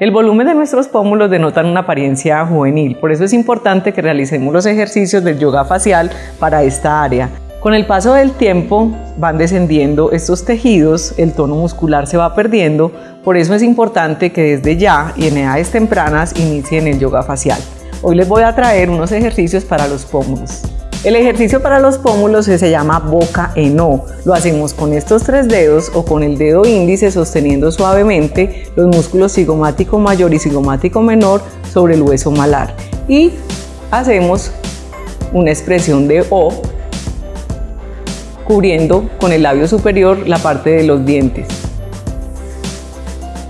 El volumen de nuestros pómulos denota una apariencia juvenil, por eso es importante que realicemos los ejercicios del yoga facial para esta área. Con el paso del tiempo van descendiendo estos tejidos, el tono muscular se va perdiendo, por eso es importante que desde ya y en edades tempranas inicien el yoga facial. Hoy les voy a traer unos ejercicios para los pómulos. El ejercicio para los pómulos se llama boca en O. Lo hacemos con estos tres dedos o con el dedo índice sosteniendo suavemente los músculos cigomático mayor y cigomático menor sobre el hueso malar. Y hacemos una expresión de O cubriendo con el labio superior la parte de los dientes.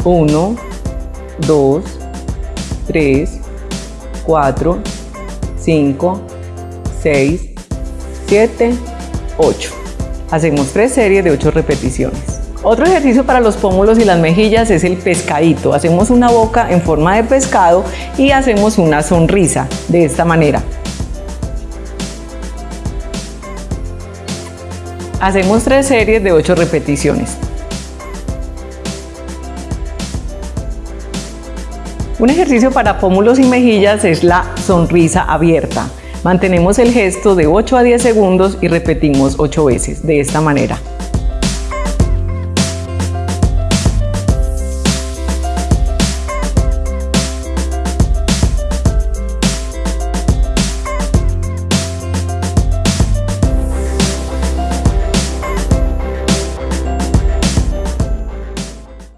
1, 2, 3, 4, 5, 6, 7, 8. Hacemos tres series de 8 repeticiones. Otro ejercicio para los pómulos y las mejillas es el pescadito. Hacemos una boca en forma de pescado y hacemos una sonrisa de esta manera. Hacemos tres series de 8 repeticiones. Un ejercicio para pómulos y mejillas es la sonrisa abierta. Mantenemos el gesto de 8 a 10 segundos y repetimos 8 veces de esta manera.